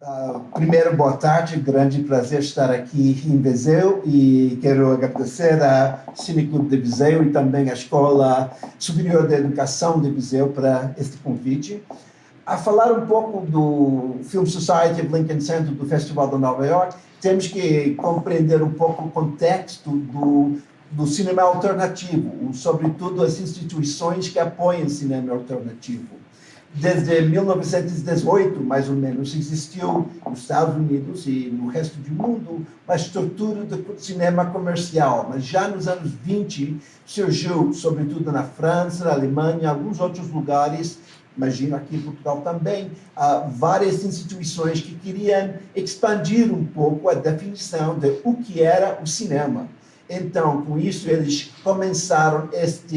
Uh, primeiro, boa tarde, grande prazer estar aqui em Viseu e quero agradecer ao Cineclube de Viseu e também à Escola Superior de Educação de Viseu para este convite. A falar um pouco do Film Society of Lincoln Center do Festival de Nova York, temos que compreender um pouco o contexto do, do cinema alternativo, sobretudo as instituições que apoiam o cinema alternativo desde 1918, mais ou menos, existiu nos Estados Unidos e no resto do mundo uma estrutura de cinema comercial, mas já nos anos 20 surgiu, sobretudo na França, na Alemanha, em alguns outros lugares, imagino aqui em Portugal também, várias instituições que queriam expandir um pouco a definição de o que era o cinema. Então, com isso, eles começaram esta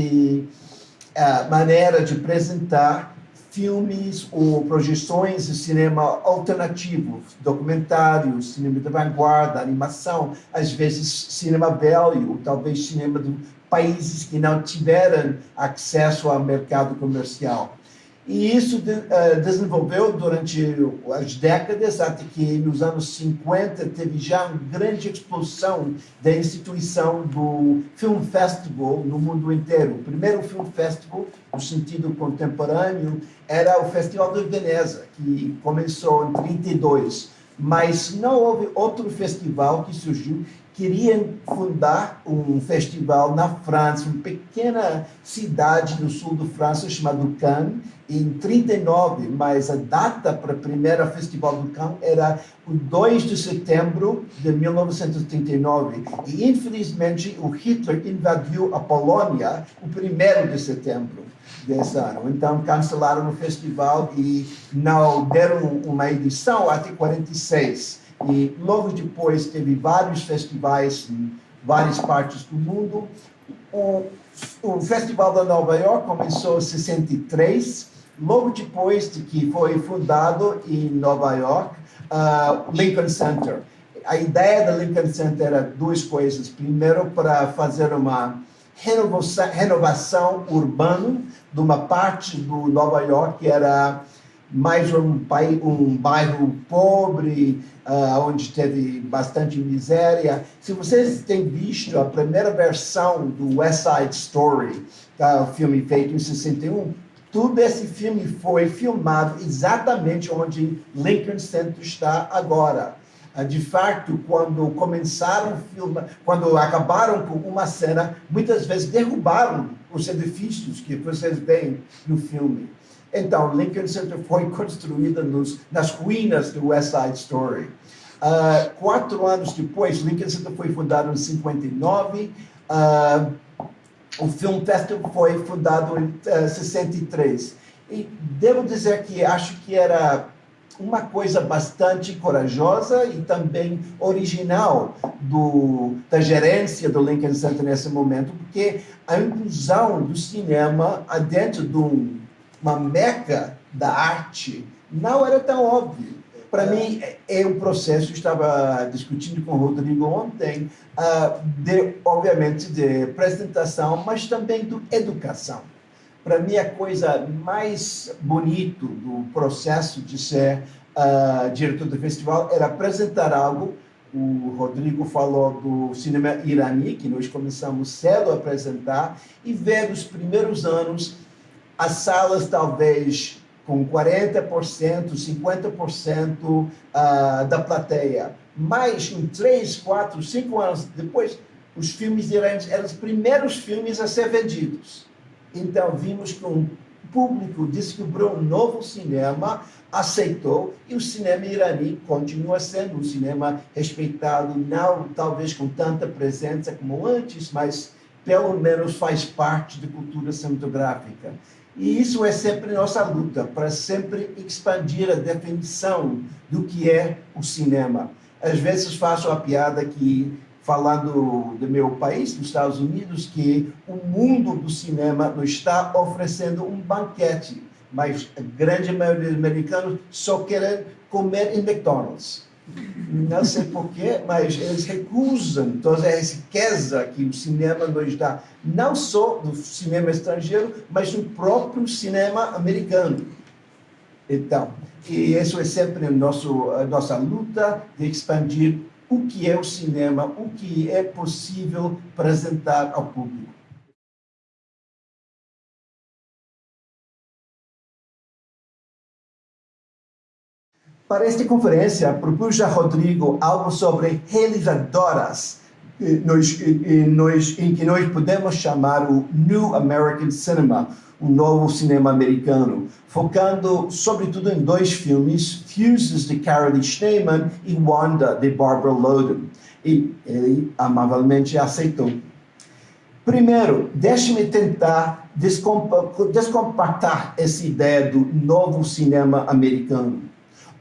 maneira de apresentar filmes ou projeções de cinema alternativo, documentários, cinema de vanguarda, animação, às vezes cinema velho, talvez cinema de países que não tiveram acesso ao mercado comercial. E isso de, uh, desenvolveu durante as décadas, até que nos anos 50 teve já uma grande explosão da instituição do Film Festival no mundo inteiro. O primeiro Film Festival, no sentido contemporâneo, era o Festival de Veneza, que começou em 32. Mas não houve outro festival que surgiu queriam fundar um festival na França, uma pequena cidade no sul da França chamada Cannes, em 39, mas a data para o primeiro festival do Cannes era o 2 de setembro de 1939. E, infelizmente, o Hitler invadiu a Polônia o 1 de setembro desse ano. Então, cancelaram o festival e não deram uma edição até 46. E logo depois teve vários festivais em várias partes do mundo. O, o Festival da Nova York começou em 63, logo depois de que foi fundado em Nova York uh, o Lincoln Center. A ideia do Lincoln Center era duas coisas. Primeiro, para fazer uma renovação, renovação urbana de uma parte do Nova York que era mais um, um bairro pobre, uh, onde teve bastante miséria. Se vocês têm visto a primeira versão do West Side Story, tá, o filme feito em 61, tudo esse filme foi filmado exatamente onde Lincoln Center está agora. Uh, de fato, quando começaram a filmar, quando acabaram com uma cena, muitas vezes derrubaram os edifícios que vocês veem no filme. Então, Lincoln Center foi construída nos, nas ruínas do West Side Story. Uh, quatro anos depois, Lincoln Center foi fundado em 59. Uh, ah, o Film Festival foi fundado em uh, ah, 63. E devo dizer que acho que era uma coisa bastante corajosa e também original do, da gerência do Lincoln Center nesse momento, porque a inclusão do cinema dentro de um uma meca da arte, não era tão óbvio. Para mim, é um processo, estava discutindo com o Rodrigo ontem, uh, de, obviamente, de apresentação, mas também de educação. Para mim, a coisa mais bonito do processo de ser uh, diretor do festival era apresentar algo o Rodrigo falou do cinema irani, que nós começamos cedo a apresentar, e ver os primeiros anos as salas talvez com 40%, 50% uh, da plateia. Mas em 3, 4, 5 anos depois, os filmes iranos eram os primeiros filmes a ser vendidos. Então vimos que um público descobriu um novo cinema, aceitou, e o cinema irani continua sendo um cinema respeitado, não talvez com tanta presença como antes, mas pelo menos faz parte da cultura cinematográfica. E isso é sempre nossa luta, para sempre expandir a definição do que é o cinema. Às vezes faço a piada que, falando do meu país, dos Estados Unidos, que o mundo do cinema nos está oferecendo um banquete, mas a grande maioria dos americanos só querem comer em McDonald's. Não sei porquê, mas eles recusam toda essa riqueza que o cinema nos dá, não só do cinema estrangeiro, mas do próprio cinema americano. Então, e isso é sempre nosso, a nossa luta de expandir o que é o cinema, o que é possível apresentar ao público. Para esta conferência, propus a Rodrigo algo sobre realizadoras, nós, nós, em que nós podemos chamar o New American Cinema, o novo cinema americano, focando sobretudo em dois filmes, Fuses, de Carolee Schneemann e Wanda, de Barbara Loden. E ele amavelmente aceitou. Primeiro, deixe-me tentar descompactar essa ideia do novo cinema americano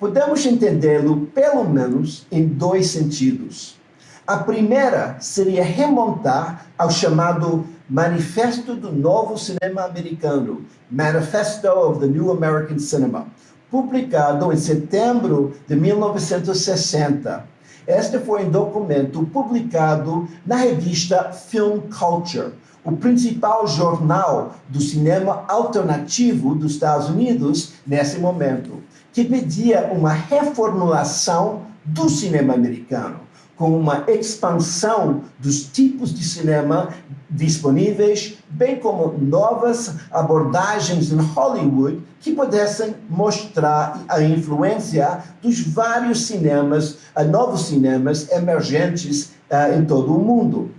podemos entendê-lo pelo menos em dois sentidos. A primeira seria remontar ao chamado Manifesto do Novo Cinema Americano, Manifesto of the New American Cinema, publicado em setembro de 1960. Este foi um documento publicado na revista Film Culture, o principal jornal do cinema alternativo dos Estados Unidos nesse momento que pedia uma reformulação do cinema americano, com uma expansão dos tipos de cinema disponíveis, bem como novas abordagens em Hollywood que pudessem mostrar a influência dos vários cinemas, novos cinemas emergentes uh, em todo o mundo.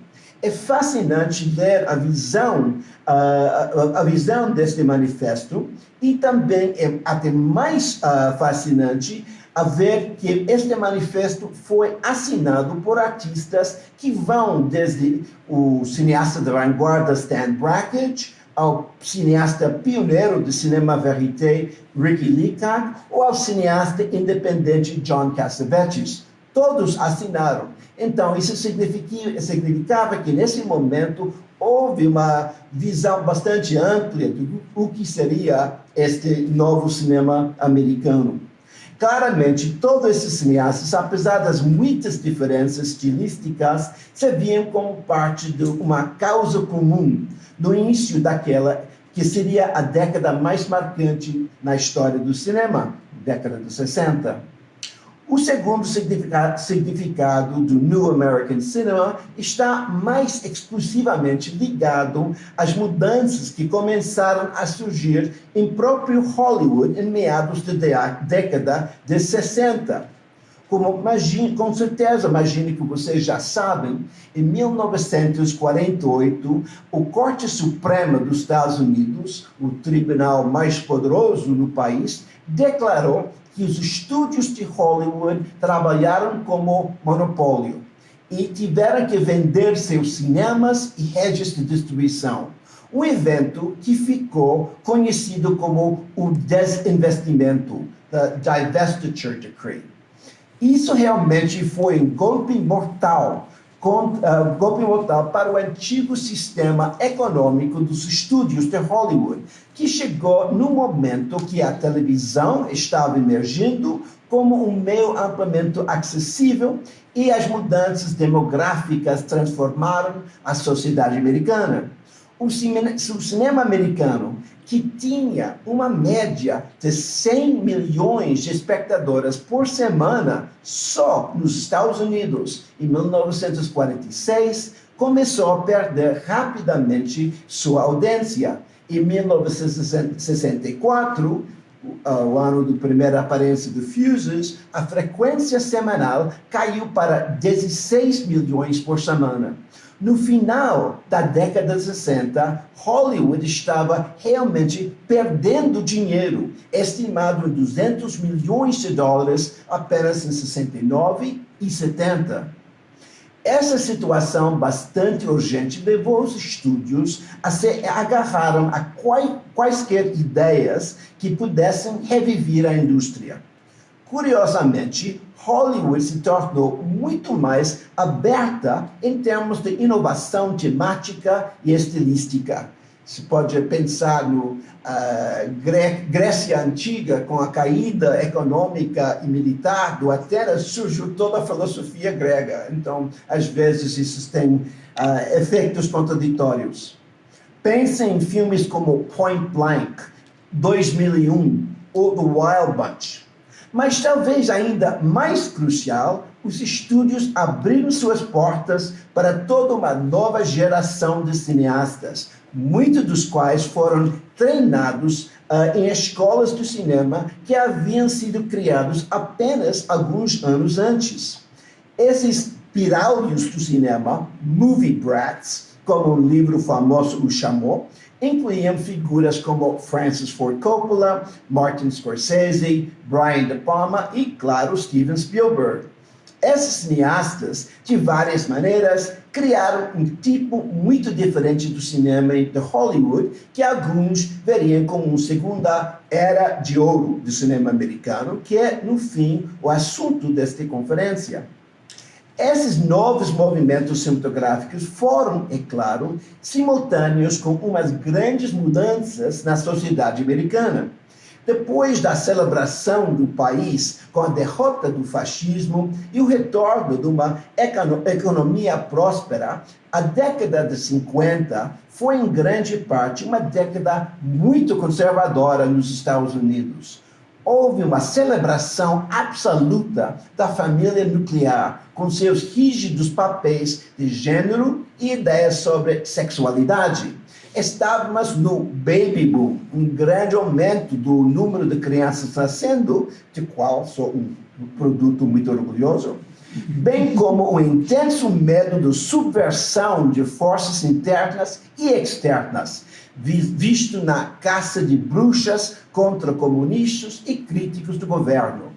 É fascinante ler a visão, uh, a visão deste manifesto e também é até mais uh, fascinante a ver que este manifesto foi assinado por artistas que vão desde o cineasta da vanguarda Stan Brakhage ao cineasta pioneiro do cinema verité Ricky Leacock ou ao cineasta independente John Cassavetes. Todos assinaram. Então, isso significava que, nesse momento, houve uma visão bastante ampla do que seria este novo cinema americano. Claramente, todos esses cineastas, apesar das muitas diferenças estilísticas, se viam como parte de uma causa comum no início daquela que seria a década mais marcante na história do cinema, década de 60. O segundo significado do New American Cinema está mais exclusivamente ligado às mudanças que começaram a surgir em próprio Hollywood em meados da década de 60. Como imagine, com certeza, imagine que vocês já sabem, em 1948, o Corte Suprema dos Estados Unidos, o tribunal mais poderoso no país, declarou que os estúdios de Hollywood trabalharam como monopólio e tiveram que vender seus cinemas e redes de distribuição. Um evento que ficou conhecido como o desinvestimento, the divestiture decree. Isso realmente foi um golpe mortal golpe mortal para o antigo sistema econômico dos estúdios de Hollywood, que chegou no momento que a televisão estava emergindo como um meio amplamente acessível e as mudanças demográficas transformaram a sociedade americana. O cinema americano que tinha uma média de 100 milhões de espectadoras por semana só nos Estados Unidos em 1946, começou a perder rapidamente sua audiência. Em 1964, o ano da primeira aparência do Fuses, a frequência semanal caiu para 16 milhões por semana. No final da década de 60, Hollywood estava realmente perdendo dinheiro, estimado em 200 milhões de dólares apenas em 69 e 70. Essa situação bastante urgente levou os estúdios a se agarraram a quaisquer ideias que pudessem reviver a indústria. Curiosamente, Hollywood se tornou muito mais aberta em termos de inovação temática e estilística. Se pode pensar no uh, Grécia Antiga, com a caída econômica e militar do Atenas, surgiu toda a filosofia grega. Então, às vezes, isso tem uh, efeitos contraditórios. Pense em filmes como Point Blank, 2001, ou The Wild Bunch. Mas talvez ainda mais crucial, os estúdios abriram suas portas para toda uma nova geração de cineastas, muitos dos quais foram treinados uh, em escolas de cinema que haviam sido criados apenas alguns anos antes. Esses piráudios do cinema, movie brats, como o livro famoso o chamou, incluíam figuras como Francis Ford Coppola, Martin Scorsese, Brian De Palma e, claro, Steven Spielberg. Esses cineastas, de várias maneiras, criaram um tipo muito diferente do cinema de Hollywood, que alguns veriam como uma segunda era de ouro do cinema americano, que é, no fim, o assunto desta conferência. Esses novos movimentos cinematográficos foram, é claro, simultâneos com umas grandes mudanças na sociedade americana. Depois da celebração do país com a derrota do fascismo e o retorno de uma economia próspera, a década de 50 foi em grande parte uma década muito conservadora nos Estados Unidos houve uma celebração absoluta da família nuclear, com seus rígidos papéis de gênero e ideias sobre sexualidade. Estávamos no baby boom, um grande aumento do número de crianças nascendo, de qual sou um produto muito orgulhoso, bem como o intenso medo de subversão de forças internas e externas, visto na caça de bruxas contra comunistas e críticos do governo.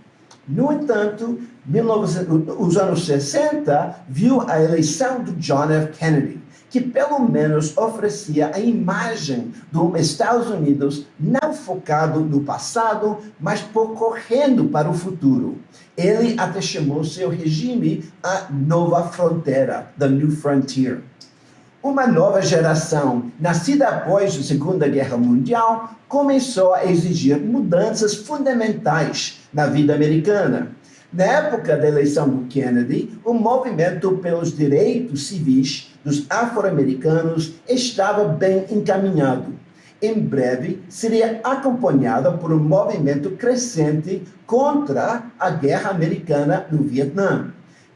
No entanto, 19, os anos 60 viu a eleição do John F. Kennedy, que pelo menos oferecia a imagem dos Estados Unidos não focado no passado, mas correndo para o futuro. Ele até chamou seu regime a nova fronteira, the new frontier. Uma nova geração, nascida após a Segunda Guerra Mundial, começou a exigir mudanças fundamentais na vida americana. Na época da eleição do Kennedy, o movimento pelos direitos civis dos afro-americanos estava bem encaminhado. Em breve, seria acompanhada por um movimento crescente contra a guerra americana no Vietnã.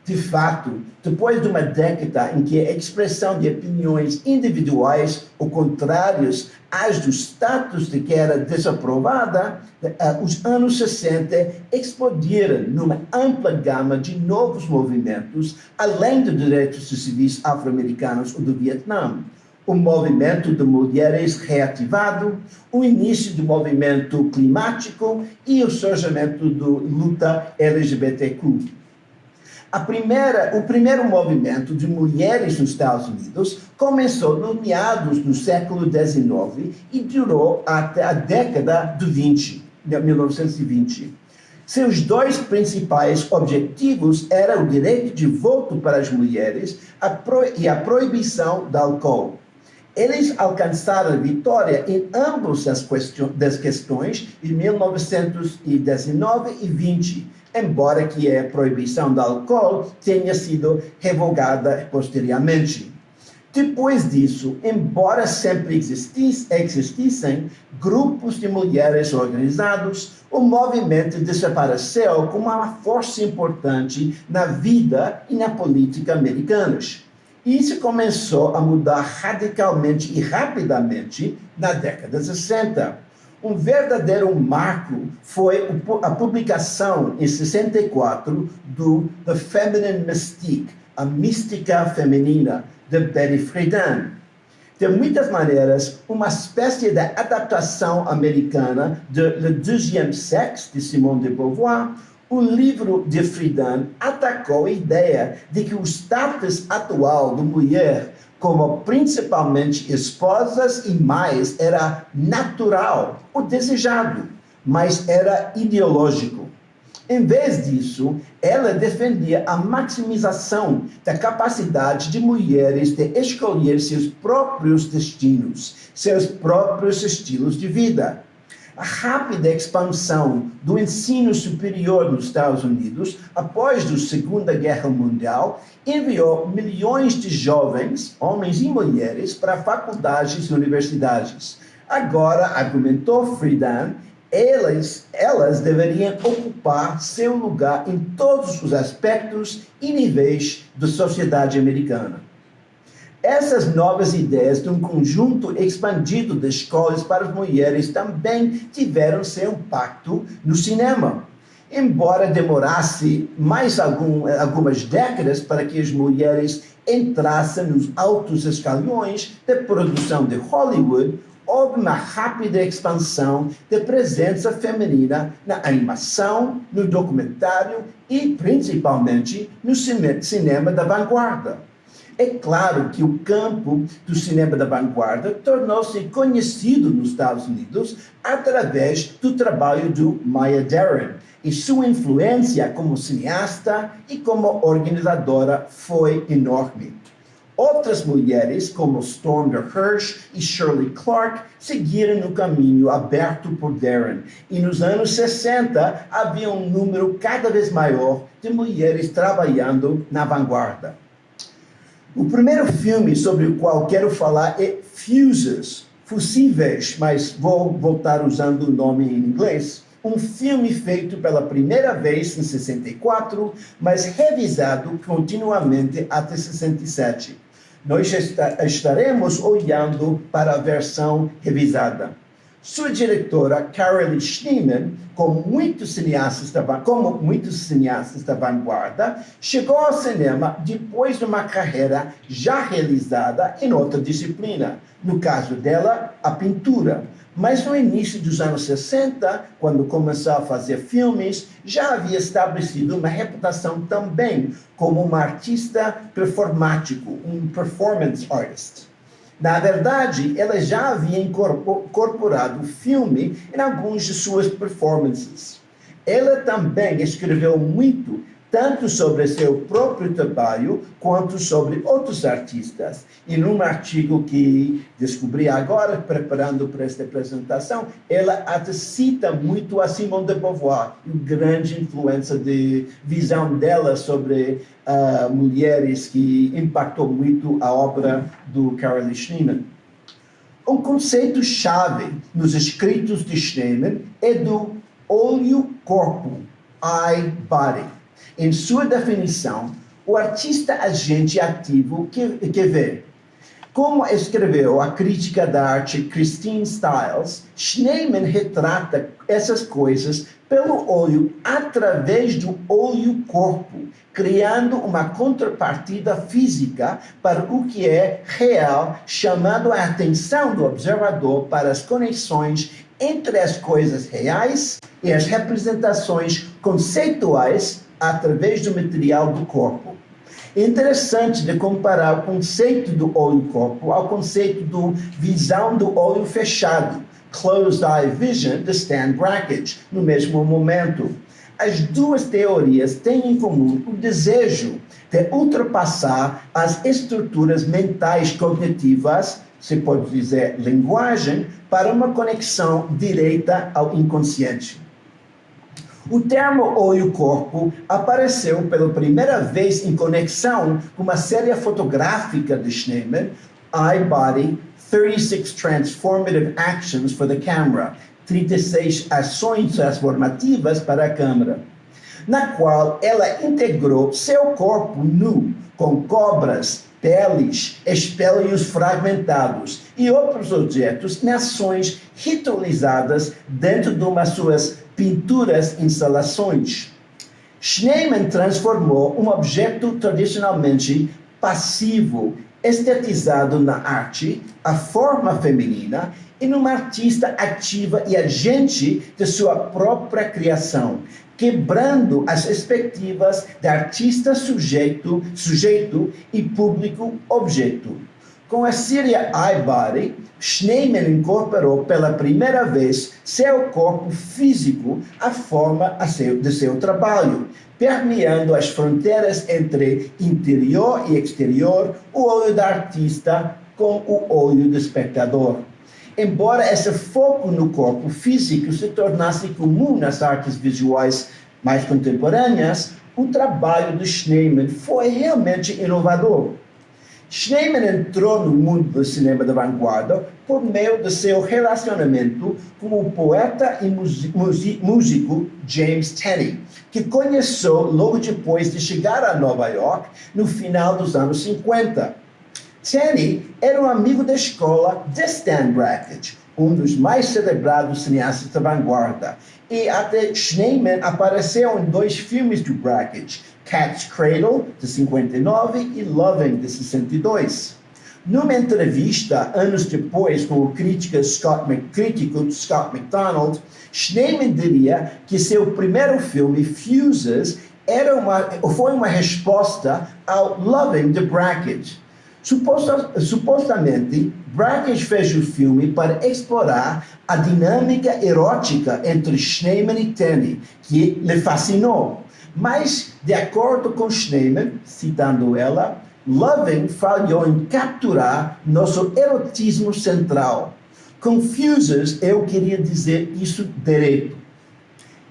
De fato, depois de uma década em que a expressão de opiniões individuais ou contrárias às do status de que era desaprovada, eh, os anos 60 explodiram numa ampla gama de novos movimentos, além dos direitos civis afro-americanos ou do Vietnã o movimento de mulheres reativado, o início do movimento climático e o surgimento da luta LGBTQ. A primeira, o primeiro movimento de mulheres nos Estados Unidos começou no meados do século XIX e durou até a década de 20, de 1920. Seus dois principais objetivos eram o direito de voto para as mulheres e a proibição do álcool. Eles alcançaram vitória em ambas as questões em 1919 e 20 embora que a proibição do álcool tenha sido revogada posteriormente. Depois disso, embora sempre existissem grupos de mulheres organizados, o movimento desapareceu como uma força importante na vida e na política americanas. Isso começou a mudar radicalmente e rapidamente na década de 60. Um verdadeiro marco foi a publicação em 64 do The Feminine Mystique, a mística feminina, de Betty Friedan. De muitas maneiras, uma espécie de adaptação americana de Le Deuxième Sexe, de Simone de Beauvoir, o livro de Friedan atacou a ideia de que o status atual da mulher como principalmente esposas e mães, era natural, o desejado, mas era ideológico. Em vez disso, ela defendia a maximização da capacidade de mulheres de escolher seus próprios destinos, seus próprios estilos de vida a rápida expansão do ensino superior nos Estados Unidos após a Segunda Guerra Mundial enviou milhões de jovens, homens e mulheres, para faculdades e universidades. Agora, argumentou Friedan, elas, elas deveriam ocupar seu lugar em todos os aspectos e níveis da sociedade americana. Essas novas ideias de um conjunto expandido de escolas para as mulheres também tiveram seu impacto no cinema. Embora demorasse mais algum, algumas décadas para que as mulheres entrassem nos altos escalões de produção de Hollywood, houve uma rápida expansão da presença feminina na animação, no documentário e, principalmente, no cinema da vanguarda. É claro que o campo do cinema da vanguarda tornou-se conhecido nos Estados Unidos através do trabalho do Maya Deren, e sua influência como cineasta e como organizadora foi enorme. Outras mulheres, como Storm Hirsch e Shirley Clark, seguiram no caminho aberto por Darren. E nos anos 60 havia um número cada vez maior de mulheres trabalhando na vanguarda. O primeiro filme sobre o qual quero falar é Fuses, Fusíveis, mas vou voltar usando o nome em inglês. Um filme feito pela primeira vez em 64, mas revisado continuamente até 67 nós estaremos olhando para a versão revisada. Sua diretora, Carol Schneemann, como muitos cineastas da, como muitos cineastas da vanguarda, chegou ao cinema depois de uma carreira já realizada em outra disciplina. No caso dela, a pintura. Mas no início dos anos 60, quando começou a fazer filmes, já havia estabelecido uma reputação também como uma artista performático, um performance artist. Na verdade, ela já havia incorporado o filme em algumas de suas performances. Ela também escreveu muito tanto sobre seu próprio trabalho quanto sobre outros artistas. E num artigo que descobri agora, preparando para esta apresentação, ela cita muito a Simone de Beauvoir, e grande influência de visão dela sobre uh, mulheres que impactou muito a obra do Carol Schneemann. Um conceito-chave nos escritos de Schneemann é do olho-corpo, eye-body em sua definição, o artista agente ativo que, que vê. Como escreveu a crítica da arte Christine Stiles, Schneemann retrata essas coisas pelo olho através do olho-corpo, criando uma contrapartida física para o que é real, chamando a atenção do observador para as conexões entre as coisas reais e as representações conceituais através do material do corpo. É interessante de comparar o conceito do olho-corpo ao conceito do visão do olho fechado, closed eye vision, de Stan Brakhage, no mesmo momento. As duas teorias têm em comum o desejo de ultrapassar as estruturas mentais cognitivas, se pode dizer linguagem, para uma conexão direita ao inconsciente. O termo olho-corpo apareceu pela primeira vez em conexão com uma série fotográfica de Schneemann, Body, 36 Transformative Actions for the Camera, 36 ações transformativas para a câmera, na qual ela integrou seu corpo nu com cobras, peles, espelhos fragmentados e outros objetos em ações ritualizadas dentro de uma suas pinturas, instalações. Schneemann transformou um objeto tradicionalmente passivo, estetizado na arte, a forma feminina, em uma artista ativa e agente de sua própria criação, quebrando as expectativas de artista sujeito, sujeito e público objeto. Com a série iBody, Schneemann incorporou pela primeira vez seu corpo físico à forma de seu trabalho, permeando as fronteiras entre interior e exterior, o olho da artista com o olho do espectador. Embora esse foco no corpo físico se tornasse comum nas artes visuais mais contemporâneas, o trabalho de Schneemann foi realmente inovador Schneemann entrou no mundo do cinema da vanguarda por meio de seu relacionamento com o poeta e músico James Tenney, que conheceu logo depois de chegar a Nova York no final dos anos 50. Tenney era um amigo da escola de Stan Brakhage, um dos mais celebrados cineastas da vanguarda, e até Schneemann apareceu em dois filmes de Brakhage, Cat's Cradle, de 59, e Loving, de 62. Numa entrevista, anos depois, com o crítico Scott, crítico Scott McDonald, Schneemann diria que seu primeiro filme, Fuses, era uma, foi uma resposta ao Loving de Brackett. Suposta, supostamente, Brackett fez o filme para explorar a dinâmica erótica entre Schneemann e Tenney, que lhe fascinou. Mas, de acordo com Schneemann, citando ela, Loving falhou em capturar nosso erotismo central. Confuses, eu queria dizer isso direito.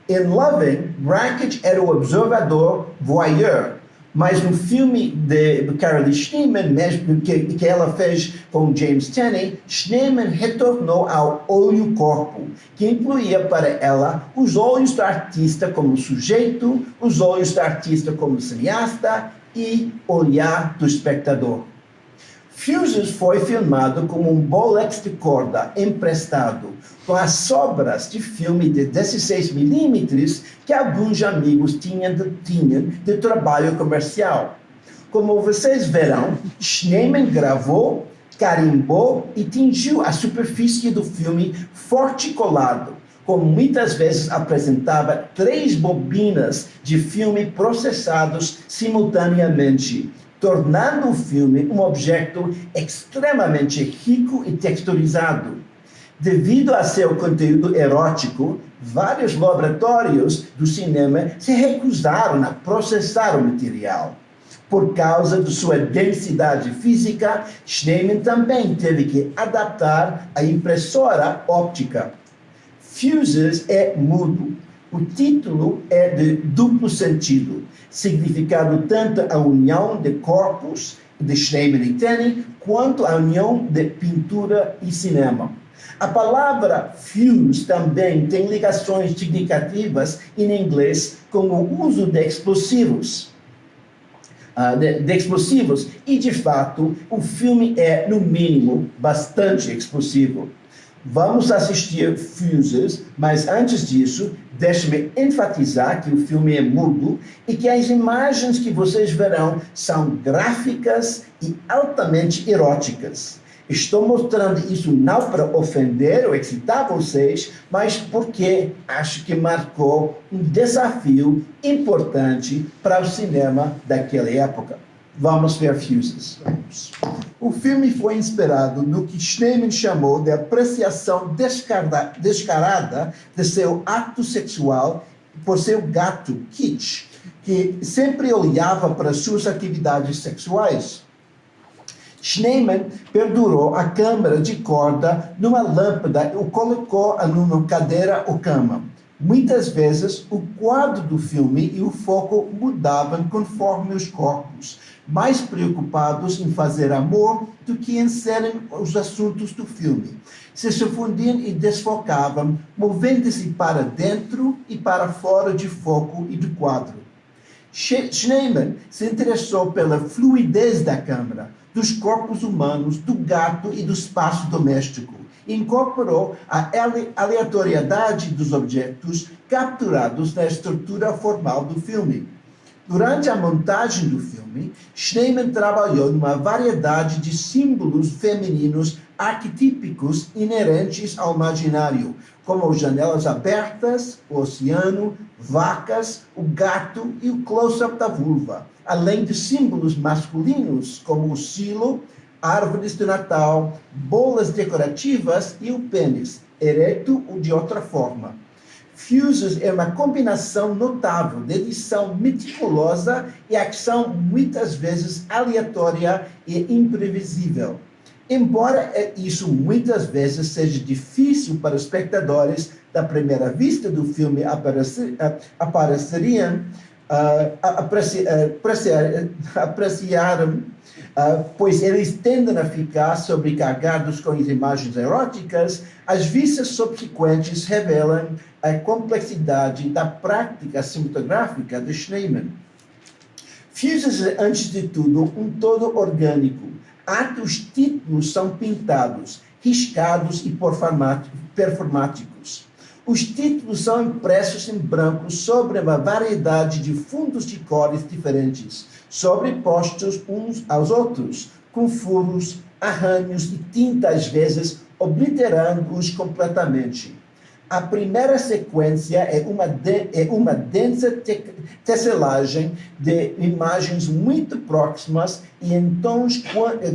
Em Loving, Brackett era o observador voyeur, mas no filme de Carol Schneemann, mesmo que, que ela fez com James Tenney, Schneemann retornou ao olho-corpo, que incluía para ela os olhos do artista como sujeito, os olhos do artista como cineasta e olhar do espectador. Fuses foi filmado como um bolex de corda emprestado, com as sobras de filme de 16mm que alguns amigos tinham de, de trabalho comercial. Como vocês verão, Schneemann gravou, carimbou e tingiu a superfície do filme forte colado, como muitas vezes apresentava três bobinas de filme processados simultaneamente, tornando o filme um objeto extremamente rico e texturizado. Devido a seu conteúdo erótico, vários laboratórios do cinema se recusaram a processar o material. Por causa de sua densidade física, Schneemann também teve que adaptar a impressora óptica. Fuses é mudo. O título é de duplo sentido significado tanto a união de corpos de Schneemann e Tenney, quanto a união de pintura e cinema. A palavra fuse também tem ligações significativas em inglês com o uso de explosivos. Uh, de, de, explosivos, e de fato o filme é, no mínimo, bastante explosivo. Vamos assistir Fuses, mas antes disso, deixe-me enfatizar que o filme é mudo e que as imagens que vocês verão são gráficas e altamente eróticas. Estou mostrando isso não para ofender ou excitar vocês, mas porque acho que marcou um desafio importante para o cinema daquela época. Vamos ver Fuses. Vamos. O filme foi inspirado no que Schneemann chamou de apreciação descarada, descarada de seu ato sexual por seu gato, Kitsch, que sempre olhava para suas atividades sexuais. Schneemann perdurou a câmera de corda numa lâmpada e o colocou numa cadeira ou cama. Muitas vezes, o quadro do filme e o foco mudavam conforme os corpos, mais preocupados em fazer amor do que em serem os assuntos do filme. Se fundiam e desfocavam, movendo-se para dentro e para fora de foco e do quadro. Schneemann se interessou pela fluidez da câmera, dos corpos humanos, do gato e do espaço doméstico. Incorporou a aleatoriedade dos objetos capturados na estrutura formal do filme. Durante a montagem do filme, Schneemann trabalhou numa variedade de símbolos femininos arquetípicos inerentes ao imaginário, como janelas abertas, o oceano, vacas, o gato e o close-up da vulva, além de símbolos masculinos, como o silo, árvores de Natal, bolas decorativas e o pênis, ereto ou de outra forma. Fuses é uma combinação notável de edição meticulosa e ação muitas vezes aleatória e imprevisível. Embora isso muitas vezes seja difícil para os espectadores da primeira vista do filme aparecer, apareceriam, uh, apreciar, apreciar, apreciar uh, pois eles tendem a ficar sobrecarregados com as imagens eróticas, as vistas subsequentes revelam a complexidade da prática cinematográfica de Schneemann. Fuses é, antes de tudo, um todo orgânico. Atos títulos são pintados, riscados e performáticos. Os títulos são impressos em branco sobre uma variedade de fundos de cores diferentes, sobrepostos uns aos outros, com furos, arranhos e tinta às vezes obliterando-os completamente. A primeira sequência é uma, de, é uma densa te, de imagens muito próximas e em tons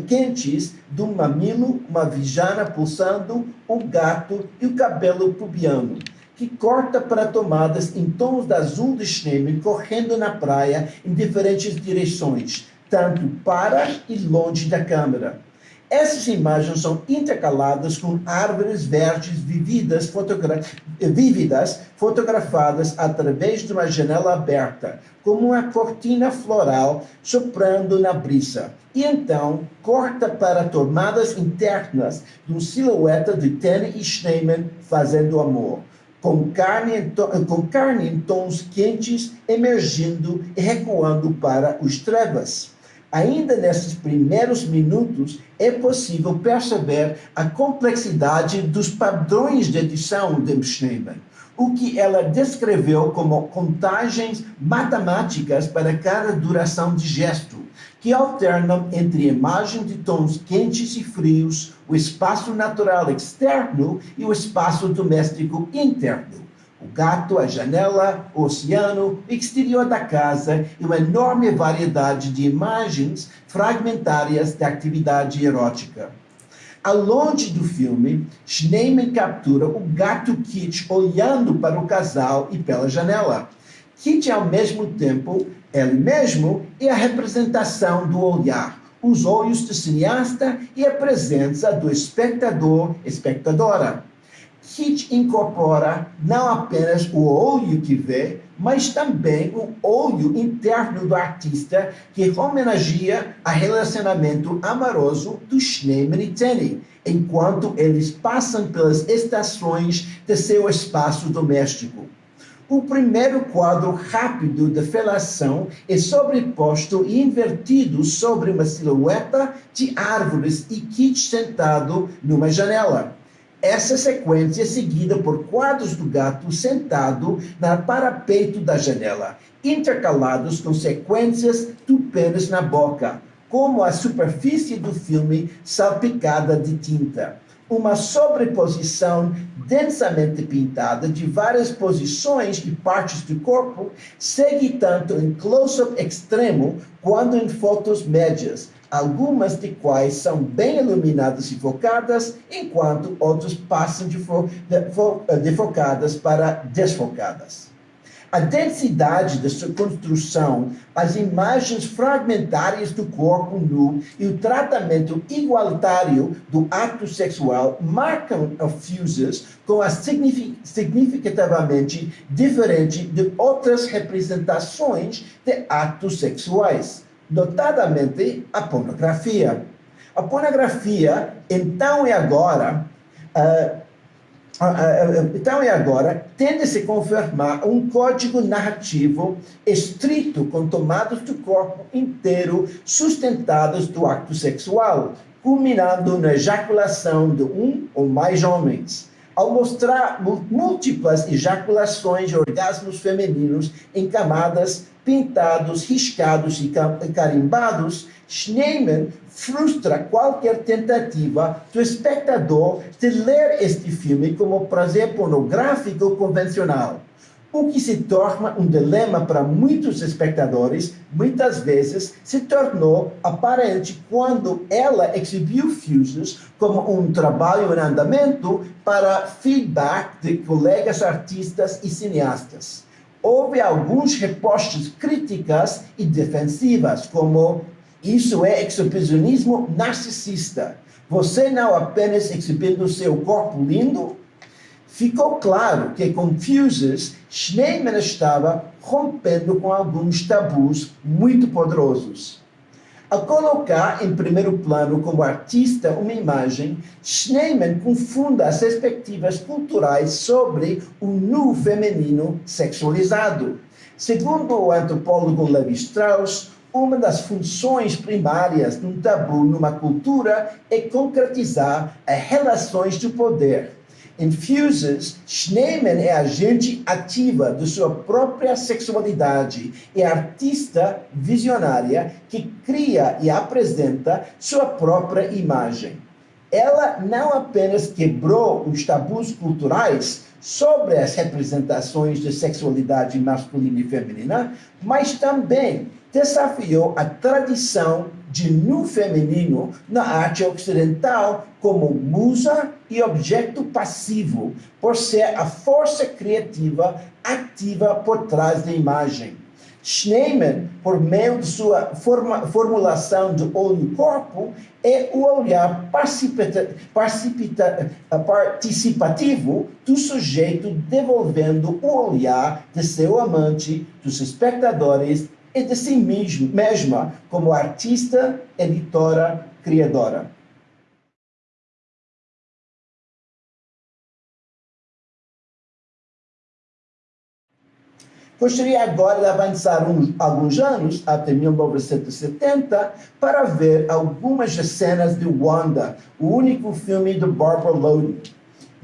quentes do mamilo, uma vijana pulsando, o gato e o cabelo pubiano, que corta para tomadas em tons de azul de Schneemann correndo na praia em diferentes direções, tanto para e longe da câmera. Essas imagens são intercaladas com árvores verdes vividas, fotogra fotografadas através de uma janela aberta, como uma cortina floral soprando na brisa. E então corta para tomadas internas de uma silhueta de Tene e Schneemann fazendo amor. Com carne, com carne em tons quentes emergindo e recuando para os trevas. Ainda nesses primeiros minutos, é possível perceber a complexidade dos padrões de edição de Schneemann, o que ela descreveu como contagens matemáticas para cada duração de gesto, que alternam entre imagem de tons quentes e frios, o espaço natural externo e o espaço doméstico interno o gato, a janela, o oceano, o exterior da casa e uma enorme variedade de imagens fragmentárias da atividade erótica. Ao longe do filme, Schneemann captura o gato Kit olhando para o casal e pela janela. Kit, ao mesmo tempo, ele mesmo é a representação do olhar, os olhos do cineasta e a presença do espectador, espectadora. Hitch incorpora não apenas o olho que vê, mas também o olho interno do artista que homenageia a relacionamento amoroso do Schneemann e Tenny, enquanto eles passam pelas estações de seu espaço doméstico. O primeiro quadro rápido de felação é sobreposto e invertido sobre uma silhueta de árvores e Kit sentado numa janela. Essa sequência é seguida por quadros do gato sentado na parapeito da janela, intercalados com sequências do pênis na boca, como a superfície do filme salpicada de tinta. Uma sobreposição densamente pintada de várias posições e partes do corpo segue tanto em close-up extremo quanto em fotos médias, algumas de quais são bem iluminadas e focadas, enquanto outras passam de, fo de, fo de focadas para desfocadas. A densidade da sua construção, as imagens fragmentárias do corpo nu e o tratamento igualitário do ato sexual marcam Fuses com a significativamente diferente de outras representações de atos sexuais notadamente a pornografia. A pornografia, então e agora, uh, então e agora, tende a se confirmar um código narrativo estrito com tomadas do corpo inteiro sustentadas do acto sexual, culminando na ejaculação de um ou mais homens ao mostrar múltiplas ejaculações e orgasmos femininos em camadas pintados, riscados e carimbados, Schneemann frustra qualquer tentativa do espectador de ler este filme como prazer pornográfico convencional. O que se torna um dilema para muitos espectadores, muitas vezes se tornou aparente quando ela exibiu Fuses como um trabalho em andamento para feedback de colegas artistas e cineastas houve alguns repostos críticas e defensivas, como isso é exibicionismo narcisista. Você não apenas exibindo seu corpo lindo, ficou claro que com Fuses, Schneemann estava rompendo com alguns tabus muito poderosos. Ao colocar em primeiro plano como artista uma imagem, Schneemann confunda as perspectivas culturais sobre o nu feminino sexualizado. Segundo o antropólogo Levi Strauss, uma das funções primárias de um tabu numa cultura é concretizar as relações de poder. Em Fuses, Schneemann é agente ativa de sua própria sexualidade e artista visionária que cria e apresenta sua própria imagem. Ela não apenas quebrou os tabus culturais sobre as representações de sexualidade masculina e feminina, mas também desafiou a tradição de nu feminino na arte ocidental como musa e objeto passivo, por ser a força criativa ativa por trás da imagem. Schneemann, por meio de sua forma, formulação de olho-corpo, é o olhar participativo do sujeito devolvendo o olhar de seu amante, dos espectadores e de si mesma como artista, editora, criadora. Gostaria agora de avançar uns, alguns anos, até 1970, para ver algumas cenas de Wanda, o único filme de Barbara Loden.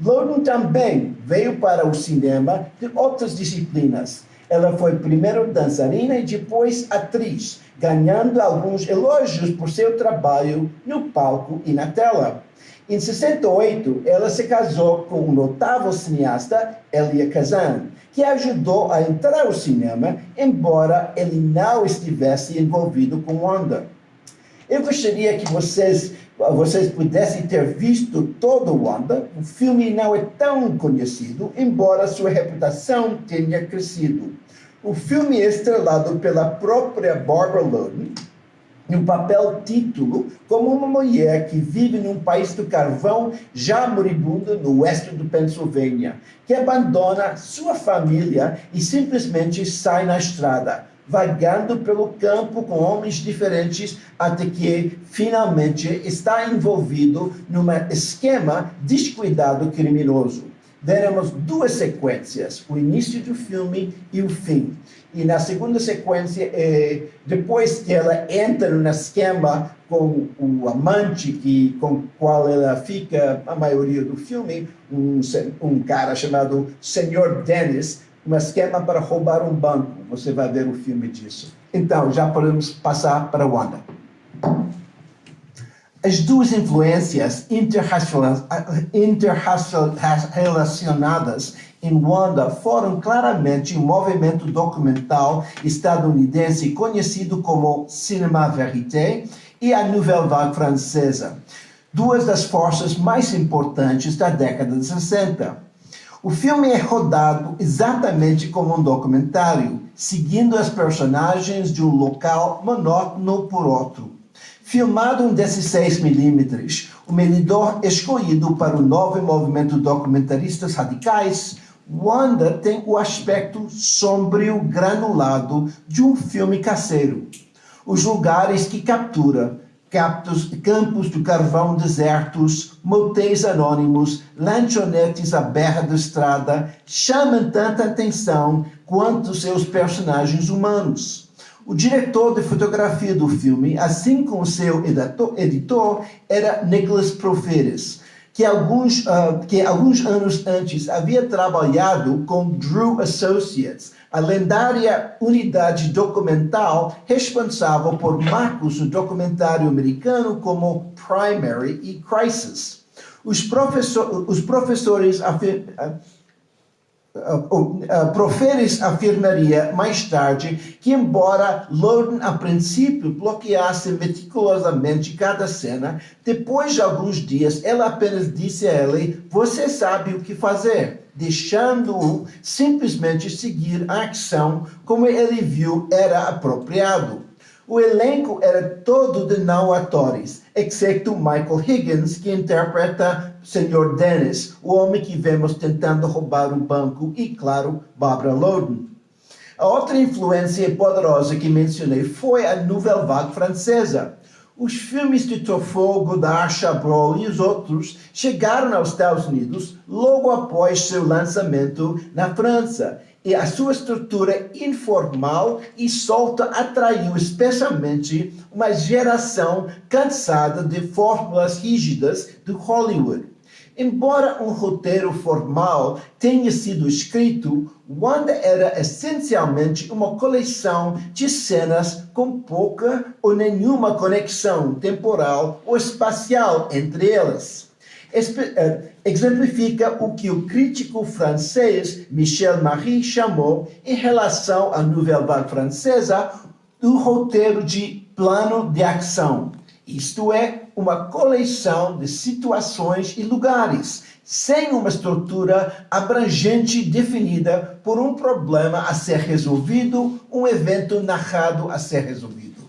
Loden também veio para o cinema de outras disciplinas, ela foi primeiro dançarina e depois atriz, ganhando alguns elogios por seu trabalho no palco e na tela. Em 68, ela se casou com o notável cineasta Elia Kazan, que ajudou a entrar ao cinema, embora ele não estivesse envolvido com Wanda. Eu gostaria que vocês, vocês pudessem ter visto todo Wanda. O filme não é tão conhecido, embora sua reputação tenha crescido. O filme é estrelado pela própria Barbara Loden, no papel título, como uma mulher que vive num país do carvão já moribundo no oeste do Pensilvânia, que abandona sua família e simplesmente sai na estrada vagando pelo campo com homens diferentes até que finalmente está envolvido num esquema descuidado criminoso. Veremos duas sequências, o início do filme e o fim. E na segunda sequência, é, depois que ela entra no esquema com o amante que, com o qual ela fica a maioria do filme, um, um cara chamado Senhor Dennis, um esquema para roubar um banco. Você vai ver o filme disso. Então, já podemos passar para Wanda. As duas influências interrelacionadas em Wanda foram claramente um movimento documental estadunidense conhecido como Cinema Verité e a Nouvelle Vague francesa, duas das forças mais importantes da década de 60. O filme é rodado exatamente como um documentário, seguindo as personagens de um local monótono por outro. Filmado em 16mm, o medidor escolhido para o novo movimento documentaristas radicais, Wanda tem o aspecto sombrio granulado de um filme caseiro. Os lugares que captura captos, campos de carvão desertos, motéis anônimos, lanchonetes à beira da estrada, chamam tanta atenção quanto seus personagens humanos. O diretor de fotografia do filme, assim como seu editor, era Nicholas Proferes, que alguns, uh, que alguns anos antes havia trabalhado com Drew Associates, a lendária unidade documental responsável por marcos do documentário americano como Primary e Crisis. Os, professor, os professores afir, uh, Proferes afirmaria mais tarde que, embora Loden a princípio bloqueasse meticulosamente cada cena, depois de alguns dias ela apenas disse a ele: Você sabe o que fazer deixando-o simplesmente seguir a ação como ele viu era apropriado. O elenco era todo de não atores, exceto Michael Higgins, que interpreta Sr. Dennis, o homem que vemos tentando roubar um banco, e, claro, Barbara Loden. A outra influência poderosa que mencionei foi a Nouvelle Vague francesa. os filmes de Truffaut, Godard, Chabrol e os outros chegaram aos Estados Unidos logo após seu lançamento na França. E a sua estrutura informal e solta atraiu especialmente uma geração cansada de fórmulas rígidas do Hollywood. Embora um roteiro formal tenha sido escrito, Wanda era essencialmente uma coleção de cenas com pouca ou nenhuma conexão temporal ou espacial entre elas. Eh, exemplifica o que o crítico francês Michel Marie chamou, em relação à Nouvelle Vague francesa, do roteiro de plano de ação. Isto é, uma coleção de situações e lugares, sem uma estrutura abrangente definida por um problema a ser resolvido, um evento narrado a ser resolvido.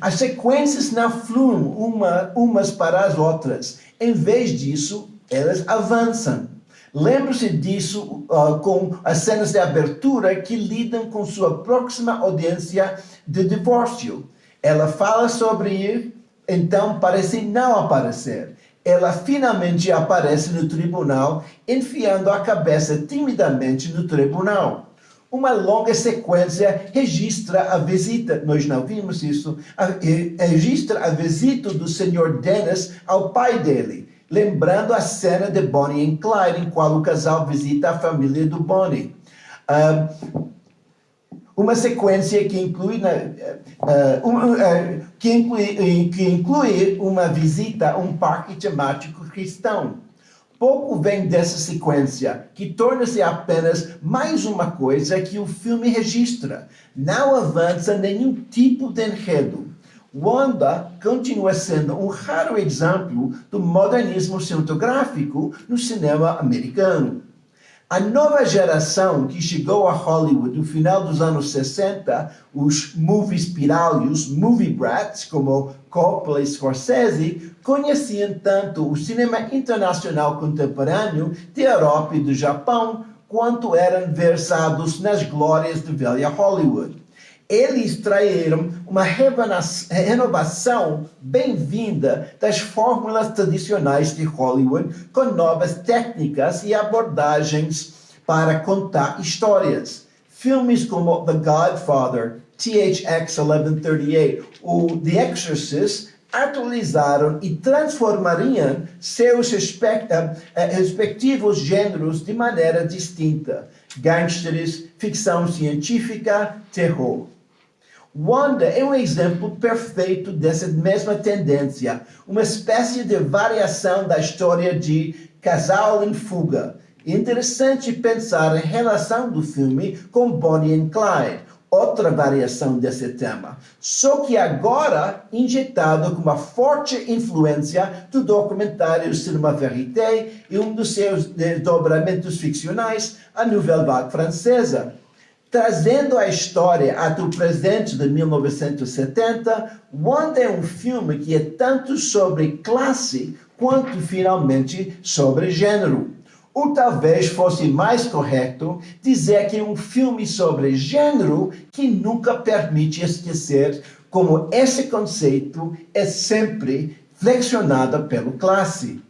As sequências não fluem uma, umas para as outras. Em vez disso, elas avançam. Lembre-se disso uh, com as cenas de abertura que lidam com sua próxima audiência de divórcio. Ela fala sobre ir então parece não aparecer. Ela finalmente aparece no tribunal, enfiando a cabeça timidamente no tribunal. Uma longa sequência registra a visita, nós não vimos isso, a, registra a visita do Sr. Dennis ao pai dele, lembrando a cena de Bonnie e Clyde, em qual o casal visita a família do Bonnie. Uh, uma sequência que inclui, uh, um, uh, que, inclui, que inclui uma visita a um parque temático cristão. Pouco vem dessa sequência, que torna-se apenas mais uma coisa que o filme registra. Não avança nenhum tipo de enredo. Wanda continua sendo um raro exemplo do modernismo cinematográfico no cinema americano. A nova geração que chegou a Hollywood no final dos anos 60, os movie piralhos, movie brats, como Coppola e Scorsese, conheciam tanto o cinema internacional contemporâneo da Europa e do Japão, quanto eram versados nas glórias de velha Hollywood eles traíram uma renovação bem-vinda das fórmulas tradicionais de Hollywood com novas técnicas e abordagens para contar histórias. Filmes como The Godfather, THX 1138 ou The Exorcist atualizaram e transformariam seus eh, respectivos gêneros de maneira distinta. Gangsters, ficção científica, terror. Wanda é um exemplo perfeito dessa mesma tendência, uma espécie de variação da história de Casal em Fuga. Interessante pensar a relação do filme com Bonnie and Clyde, outra variação desse tema, só que agora injetado com uma forte influência do documentário Cinema Verité e um dos seus desdobramentos ficcionais, a Nouvelle Vague Francesa, Trazendo a história até o presente de 1970, Wanda é um filme que é tanto sobre classe quanto finalmente sobre gênero. Ou talvez fosse mais correto dizer que é um filme sobre gênero que nunca permite esquecer como esse conceito é sempre flexionado pelo classe.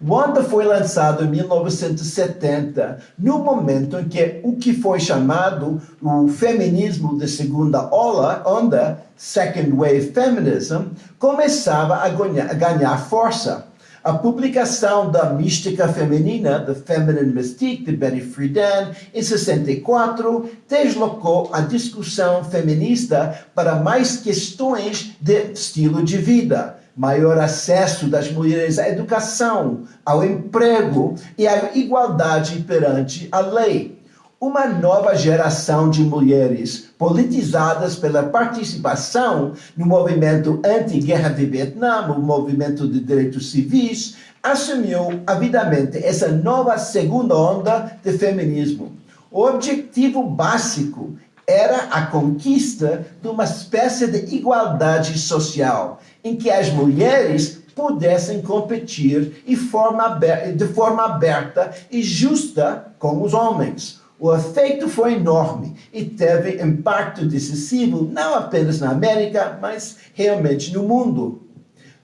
Wanda foi lançado em 1970, no momento em que o que foi chamado o feminismo de segunda onda, Second Wave Feminism, começava a ganhar, a ganhar força. A publicação da Mística Feminina, The Feminine Mystique, de Betty Friedan, em 64, deslocou a discussão feminista para mais questões de estilo de vida maior acesso das mulheres à educação, ao emprego e à igualdade perante a lei. Uma nova geração de mulheres politizadas pela participação no movimento anti-guerra de Vietnã, o movimento de direitos civis, assumiu avidamente essa nova segunda onda de feminismo. O objetivo básico era a conquista de uma espécie de igualdade social, em que as mulheres pudessem competir de forma aberta e justa com os homens. O efeito foi enorme e teve impacto decisivo não apenas na América, mas realmente no mundo.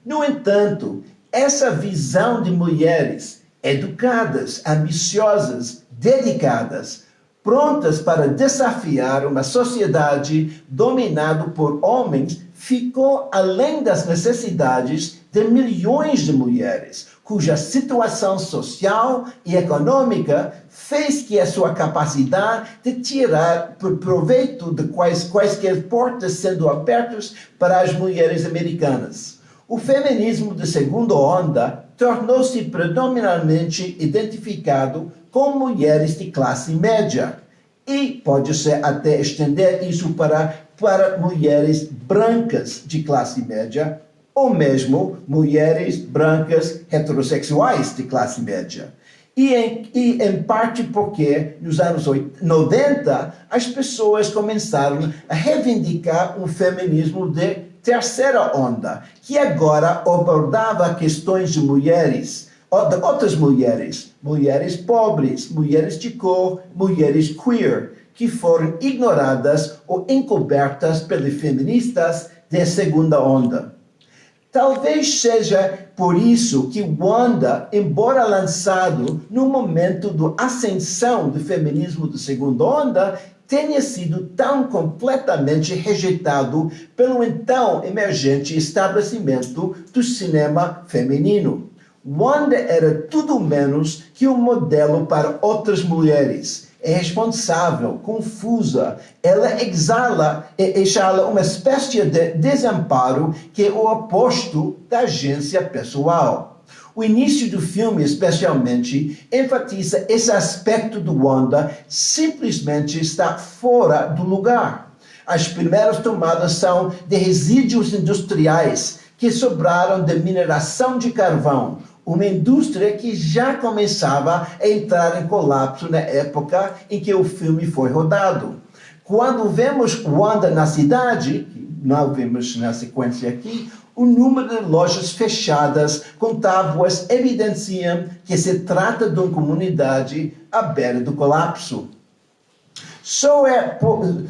No entanto, essa visão de mulheres educadas, ambiciosas, dedicadas, prontas para desafiar uma sociedade dominada por homens, ficou além das necessidades de milhões de mulheres, cuja situação social e econômica fez que a sua capacidade de tirar proveito de quais, quaisquer portas sendo abertas para as mulheres americanas. O feminismo de segunda onda tornou-se predominantemente identificado com mulheres de classe média e pode-se até estender isso para, para mulheres brancas de classe média ou mesmo mulheres brancas heterossexuais de classe média. E em, e em, parte porque nos anos 90 as pessoas começaram a reivindicar um feminismo de terceira onda, que agora abordava questões de mulheres, de outras mulheres, mulheres pobres, mulheres de cor, mulheres queer, que foram ignoradas ou encobertas pelos feministas de segunda onda. Talvez seja por isso que Wanda, embora lançado no momento da ascensão do feminismo de segunda onda, tenha sido tão completamente rejeitado pelo então emergente estabelecimento do cinema feminino. Wanda era tudo menos que um modelo para outras mulheres é responsável, confusa. Ela exala, exala uma espécie de desamparo que é o oposto da agência pessoal. O início do filme, especialmente, enfatiza esse aspecto do Wanda simplesmente está fora do lugar. As primeiras tomadas são de resíduos industriais que sobraram da mineração de carvão, uma indústria que já começava a entrar em colapso na época em que o filme foi rodado. Quando vemos Wanda na cidade, não vemos na sequência aqui, o número de lojas fechadas com tábuas evidenciam que se trata de uma comunidade à beira do colapso. Só é,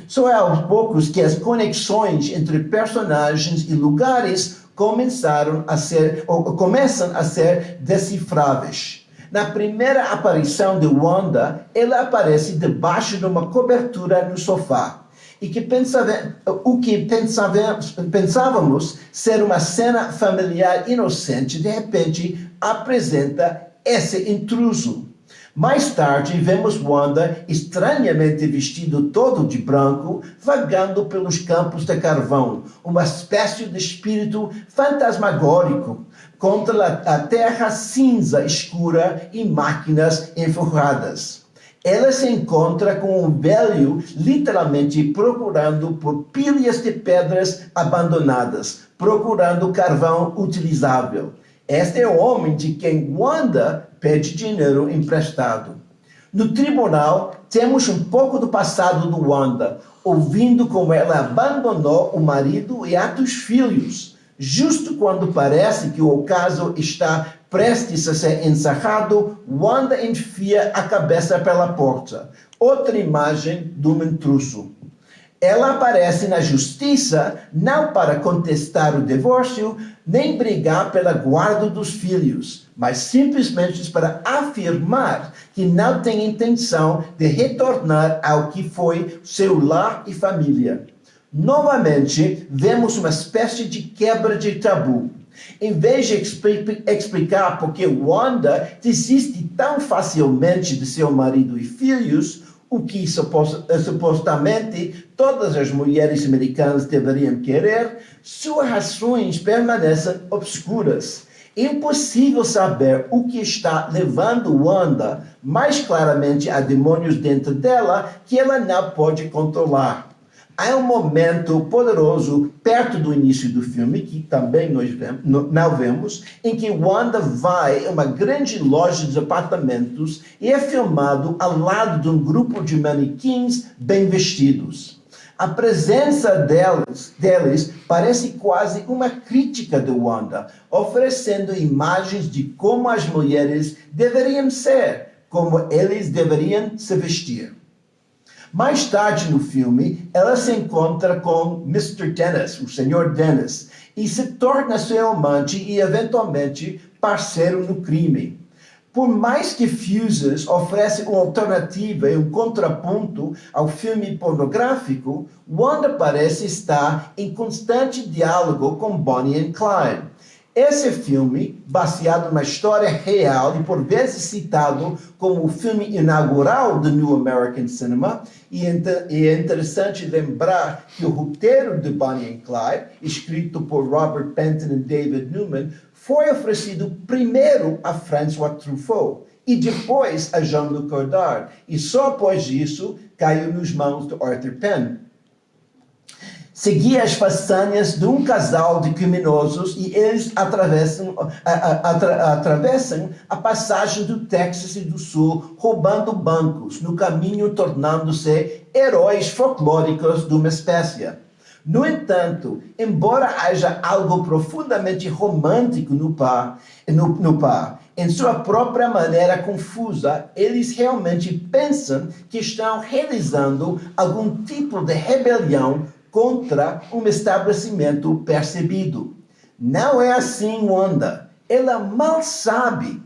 só é aos poucos que as conexões entre personagens e lugares começaram a ser, ou começam a ser decifráveis. Na primeira aparição de Wanda, ela aparece debaixo de uma cobertura no sofá. E que pensava, o que pensávamos, pensávamos ser uma cena familiar inocente, de repente apresenta esse intruso. Mais tarde, vemos Wanda estranhamente vestido todo de branco, vagando pelos campos de carvão, uma espécie de espírito fantasmagórico, contra a terra cinza escura e máquinas enforradas. Ela se encontra com um velho literalmente procurando por pilhas de pedras abandonadas, procurando carvão utilizável. Este é o homem de quem Wanda pede dinheiro emprestado. No tribunal, temos um pouco do passado do Wanda, ouvindo como ela abandonou o marido e até os filhos, justo quando parece que o caso está prestes a ser encerrado, Wanda enfia a cabeça pela porta. Outra imagem um intruso. Ela aparece na justiça não para contestar o divórcio, nem brigar pela guarda dos filhos, mas simplesmente para afirmar que não tem intenção de retornar ao que foi seu lar e família. Novamente, vemos uma espécie de quebra de tabu. Em vez de explicar por que Wanda desiste tão facilmente de seu marido e filhos, o que supostamente todas as mulheres americanas deveriam querer, suas razões permanecem obscuras. Impossível saber o que está levando Wanda mais claramente a demônios dentro dela que ela não pode controlar. Há um momento poderoso perto do início do filme, que também nós vemos, não vemos, em que Wanda vai a uma grande loja de apartamentos e é filmado ao lado de um grupo de manequins bem vestidos. A presença deles, deles parece quase uma crítica de Wanda, oferecendo imagens de como as mulheres deveriam ser, como eles deveriam se vestir. Mais tarde no filme, ela se encontra com Mr. Dennis, o Sr. Dennis, e se torna seu amante e, eventualmente, parceiro no crime. Por mais que Fuses oferece uma alternativa e um contraponto ao filme pornográfico, Wanda parece estar em constante diálogo com Bonnie e Clyde. Esse filme, baseado na história real e por vezes citado como o filme inaugural do New American Cinema, e é interessante lembrar que o roteiro de Bonnie and Clyde, escrito por Robert Penton e David Newman, foi oferecido primeiro a François Truffaut e depois a Jean-Luc Godard, e só após isso caiu nas mãos de Arthur Penn seguia as façanhas de um casal de criminosos e eles atravessam, a, a, a, atravessam a passagem do Texas e do Sul, roubando bancos, no caminho tornando-se heróis folclóricos de uma espécie. No entanto, embora haja algo profundamente romântico no par, no, no par, em sua própria maneira confusa, eles realmente pensam que estão realizando algum tipo de rebelião contra um estabelecimento percebido. Não é assim, Wanda. Ela mal sabe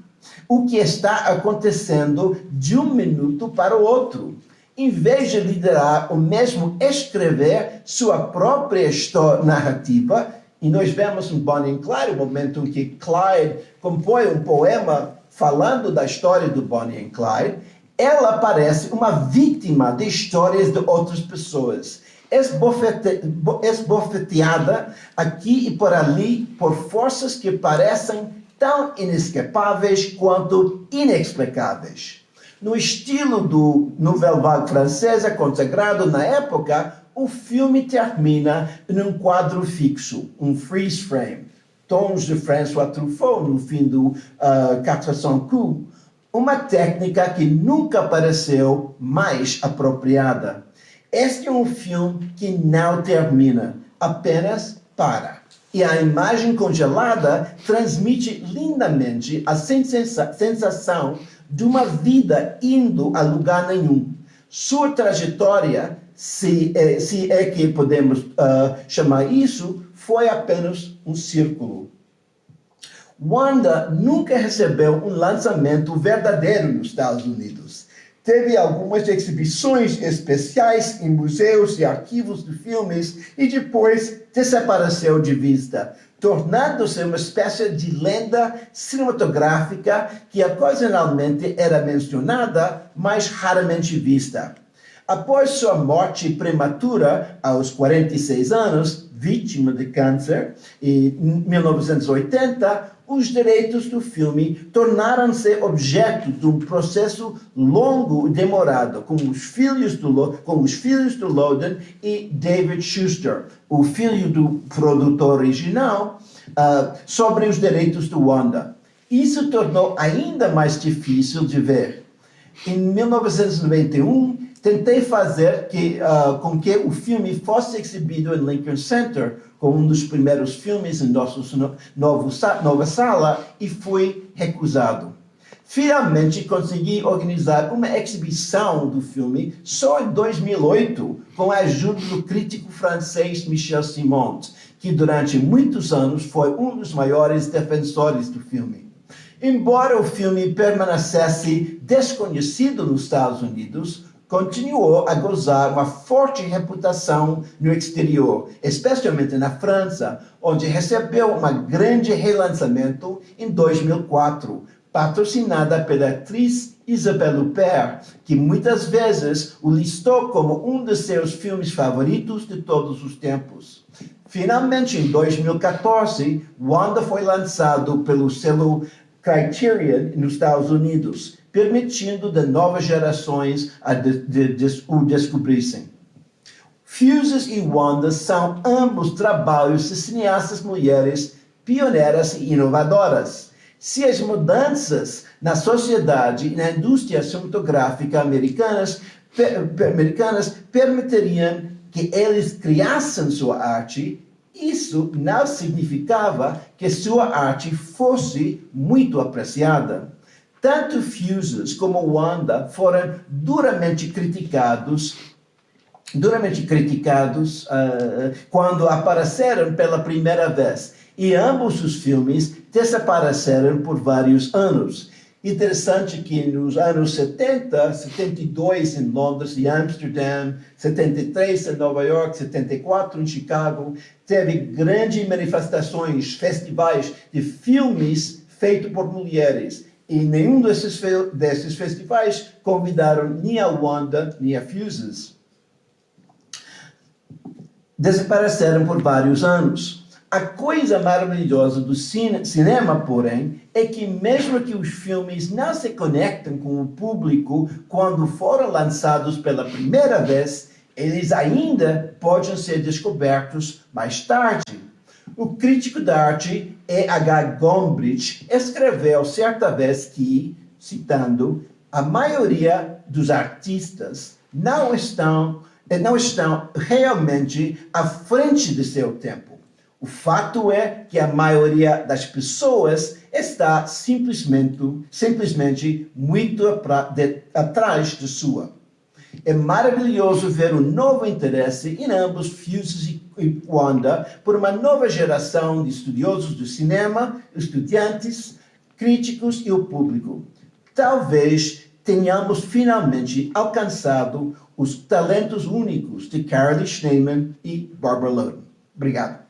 o que está acontecendo de um minuto para o outro. Em vez de liderar ou mesmo escrever sua própria história narrativa, e nós vemos em Bonnie Clyde o momento em que Clyde compõe um poema falando da história do Bonnie Clyde, ela parece uma vítima de histórias de outras pessoas esbofete, esbofeteada aqui e por ali por forças que parecem tão inescapáveis quanto inexplicáveis. No estilo do Nouvelle Vague francesa consagrado na época, o filme termina em um quadro fixo, um freeze frame, tons de François Truffaut no fim do uh, 400 coups, uma técnica que nunca pareceu mais apropriada. Este é um filme que não termina, apenas para. E a imagem congelada transmite lindamente a sensação de uma vida indo a lugar nenhum. Sua trajetória, se, é, se é que podemos uh, chamar isso, foi apenas um círculo. Wanda nunca recebeu um lançamento verdadeiro nos Estados Unidos teve algumas exibições especiais em museus e arquivos de filmes e depois desapareceu de vista, tornando-se uma espécie de lenda cinematográfica que ocasionalmente era mencionada, mas raramente vista. Após sua morte prematura, aos 46 anos, vítima de câncer, em 1980, os direitos do filme tornaram-se objeto de um processo longo e demorado com os filhos do, com os filhos do Loden e David Schuster, o filho do produtor original, uh, sobre os direitos do Wanda. Isso tornou ainda mais difícil de ver. Em 1991, tentei fazer que, uh, com que o filme fosse exibido em Lincoln Center, como um dos primeiros filmes em novo, nova sala, e fui recusado. Finalmente consegui organizar uma exibição do filme só em 2008, com a ajuda do crítico francês Michel Simon, que durante muitos anos foi um dos maiores defensores do filme. Embora o filme permanecesse desconhecido nos Estados Unidos, continuou a gozar uma forte reputação no exterior, especialmente na França, onde recebeu um grande relançamento em 2004, patrocinada pela atriz Isabelle Huppert, que muitas vezes o listou como um de seus filmes favoritos de todos os tempos. Finalmente, em 2014, Wanda foi lançado pelo selo Criterion nos Estados Unidos, permitindo de novas gerações a de, de, de, o descobrissem. Fuses e Wanda são ambos trabalhos de cineastas mulheres pioneiras e inovadoras. Se as mudanças na sociedade e na indústria cinematográfica americanas, per, americanas permitiriam que eles criassem sua arte, isso não significava que sua arte fosse muito apreciada. Tanto Fuses como Wanda foram duramente criticados duramente criticados uh, quando apareceram pela primeira vez. E ambos os filmes desapareceram por vários anos. Interessante que nos anos 70, 72 em Londres e Amsterdã, 73 em Nova York, 74 em Chicago, teve grandes manifestações, festivais de filmes feitos por mulheres. E nenhum desses, desses festivais convidaram nem a Wanda, nem a Fuses. Desapareceram por vários anos. A coisa maravilhosa do cine, cinema, porém, é que mesmo que os filmes não se conectem com o público quando foram lançados pela primeira vez, eles ainda podem ser descobertos mais tarde. O crítico de arte E.H. Gombrich escreveu certa vez que, citando, a maioria dos artistas não estão, não estão realmente à frente de seu tempo o fato é que a maioria das pessoas está simplesmente, simplesmente muito atrás de sua. É maravilhoso ver um novo interesse em ambos Fuses e Wanda por uma nova geração de estudiosos do cinema, estudantes, críticos e o público. Talvez tenhamos finalmente alcançado os talentos únicos de Carly Schneemann e Barbara Loden. Obrigado.